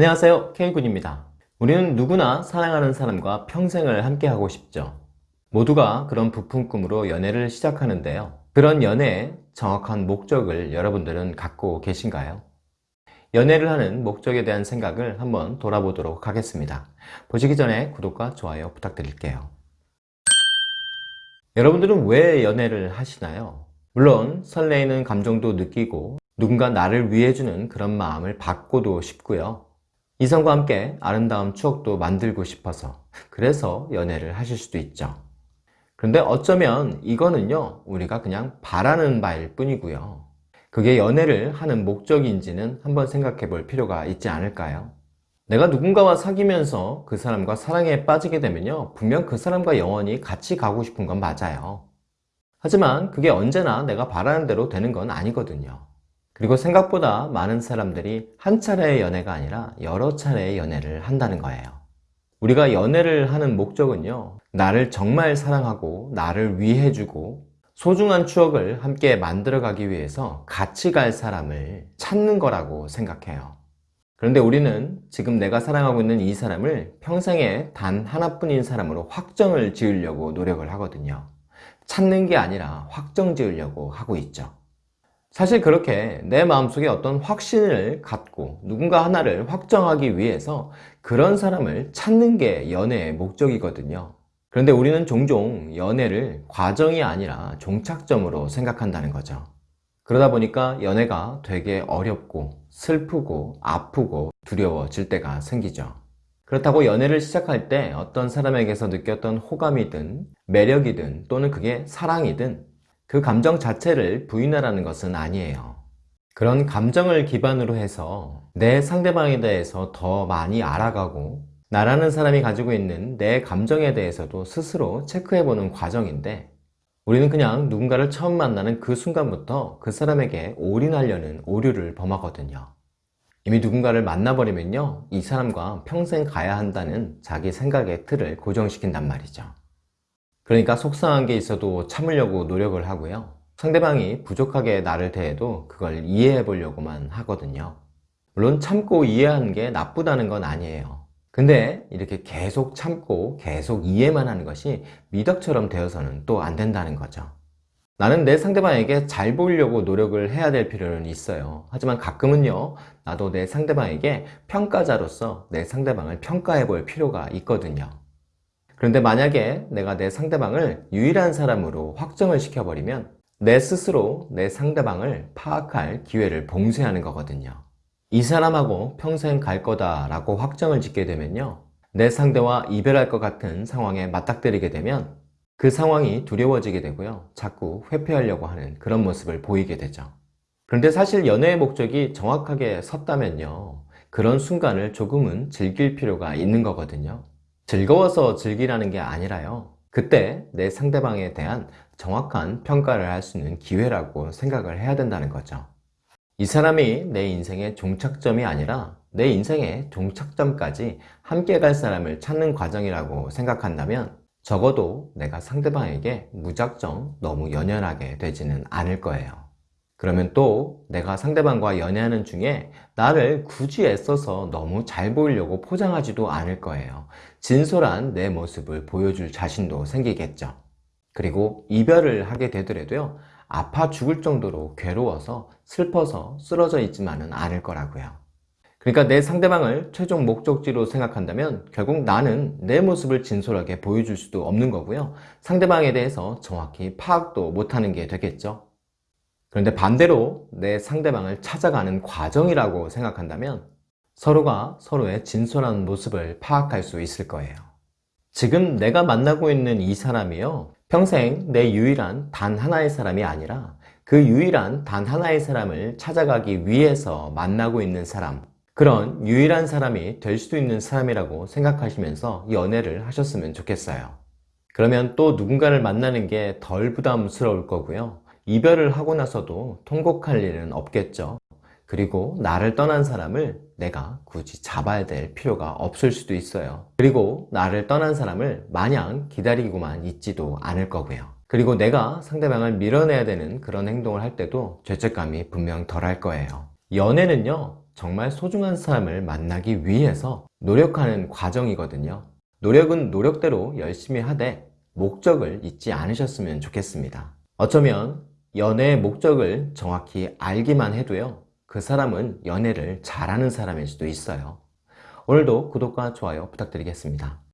안녕하세요. K군입니다. 우리는 누구나 사랑하는 사람과 평생을 함께 하고 싶죠. 모두가 그런 부푼 꿈으로 연애를 시작하는데요. 그런 연애의 정확한 목적을 여러분들은 갖고 계신가요? 연애를 하는 목적에 대한 생각을 한번 돌아보도록 하겠습니다. 보시기 전에 구독과 좋아요 부탁드릴게요. 여러분들은 왜 연애를 하시나요? 물론 설레이는 감정도 느끼고 누군가 나를 위해주는 그런 마음을 받고도 싶고요 이성과 함께 아름다운 추억도 만들고 싶어서 그래서 연애를 하실 수도 있죠. 그런데 어쩌면 이거는요 우리가 그냥 바라는 바일 뿐이고요. 그게 연애를 하는 목적인지는 한번 생각해 볼 필요가 있지 않을까요? 내가 누군가와 사귀면서 그 사람과 사랑에 빠지게 되면요 분명 그 사람과 영원히 같이 가고 싶은 건 맞아요. 하지만 그게 언제나 내가 바라는 대로 되는 건 아니거든요 그리고 생각보다 많은 사람들이 한 차례의 연애가 아니라 여러 차례의 연애를 한다는 거예요. 우리가 연애를 하는 목적은요 나를 정말 사랑하고 나를 위해주고 소중한 추억을 함께 만들어가기 위해서 같이 갈 사람을 찾는 거라고 생각해요. 그런데 우리는 지금 내가 사랑하고 있는 이 사람을 평생에 단 하나뿐인 사람으로 확정을 지으려고 노력을 하거든요. 찾는 게 아니라 확정 지으려고 하고 있죠 사실 그렇게 내 마음속에 어떤 확신을 갖고 누군가 하나를 확정하기 위해서 그런 사람을 찾는 게 연애의 목적이거든요. 그런데 우리는 종종 연애를 과정이 아니라 종착점으로 생각한다는 거죠. 그러다 보니까 연애가 되게 어렵고 슬프고 아프고 두려워질 때가 생기죠. 그렇다고 연애를 시작할 때 어떤 사람에게서 느꼈던 호감이든 매력이든 또는 그게 사랑이든 그 감정 자체를 부인하라는 것은 아니에요. 그런 감정을 기반으로 해서 내 상대방에 대해서 더 많이 알아가고 나라는 사람이 가지고 있는 내 감정에 대해서도 스스로 체크해보는 과정인데 우리는 그냥 누군가를 처음 만나는 그 순간부터 그 사람에게 올인하려는 오류를 범하거든요. 이미 누군가를 만나버리면요 이 사람과 평생 가야 한다는 자기 생각의 틀을 고정시킨단 말이죠 그러니까 속상한 게 있어도 참으려고 노력을 하고요. 상대방이 부족하게 나를 대해도 그걸 이해해 보려고만 하거든요. 물론 참고 이해하는 게 나쁘다는 건 아니에요. 근데 이렇게 계속 참고 계속 이해만 하는 것이 미덕처럼 되어서는 또 안 된다는 거죠. 나는 내 상대방에게 잘 보이려고 노력을 해야 될 필요는 있어요. 하지만 가끔은요 나도 내 상대방에게 평가자로서 내 상대방을 평가해 볼 필요가 있거든요 그런데 만약에 내가 내 상대방을 유일한 사람으로 확정을 시켜버리면 내 스스로 내 상대방을 파악할 기회를 봉쇄하는 거거든요. 이 사람하고 평생 갈 거다 라고 확정을 짓게 되면요. 내 상대와 이별할 것 같은 상황에 맞닥뜨리게 되면 그 상황이 두려워지게 되고요. 자꾸 회피하려고 하는 그런 모습을 보이게 되죠. 그런데 사실 연애의 목적이 정확하게 섰다면요. 그런 순간을 조금은 즐길 필요가 있는 거거든요 즐거워서 즐기라는 게 아니라요. 그때 내 상대방에 대한 정확한 평가를 할 수 있는 기회라고 생각을 해야 된다는 거죠. 이 사람이 내 인생의 종착점이 아니라 내 인생의 종착점까지 함께 갈 사람을 찾는 과정이라고 생각한다면 적어도 내가 상대방에게 무작정 너무 연연하게 되지는 않을 거예요 그러면 또 내가 상대방과 연애하는 중에 나를 굳이 애써서 너무 잘 보이려고 포장하지도 않을 거예요. 진솔한 내 모습을 보여줄 자신도 생기겠죠. 그리고 이별을 하게 되더라도요 아파 죽을 정도로 괴로워서 슬퍼서 쓰러져 있지만은 않을 거라고요. 그러니까 내 상대방을 최종 목적지로 생각한다면 결국 나는 내 모습을 진솔하게 보여줄 수도 없는 거고요. 상대방에 대해서 정확히 파악도 못하는 게 되겠죠 그런데 반대로 내 상대방을 찾아가는 과정이라고 생각한다면 서로가 서로의 진솔한 모습을 파악할 수 있을 거예요. 지금 내가 만나고 있는 이 사람이요. 평생 내 유일한 단 하나의 사람이 아니라 그 유일한 단 하나의 사람을 찾아가기 위해서 만나고 있는 사람 그런 유일한 사람이 될 수도 있는 사람이라고 생각하시면서 연애를 하셨으면 좋겠어요. 그러면 또 누군가를 만나는 게 덜 부담스러울 거고요 이별을 하고 나서도 통곡할 일은 없겠죠 그리고 나를 떠난 사람을 내가 굳이 잡아야 될 필요가 없을 수도 있어요 그리고 나를 떠난 사람을 마냥 기다리고만 있지도 않을 거고요 그리고 내가 상대방을 밀어내야 되는 그런 행동을 할 때도 죄책감이 분명 덜할 거예요 연애는요 정말 소중한 사람을 만나기 위해서 노력하는 과정이거든요. 노력은 노력대로 열심히 하되 목적을 잊지 않으셨으면 좋겠습니다. 어쩌면 연애의 목적을 정확히 알기만 해도요. 그 사람은 연애를 잘하는 사람일 수도 있어요. 오늘도 구독과 좋아요 부탁드리겠습니다.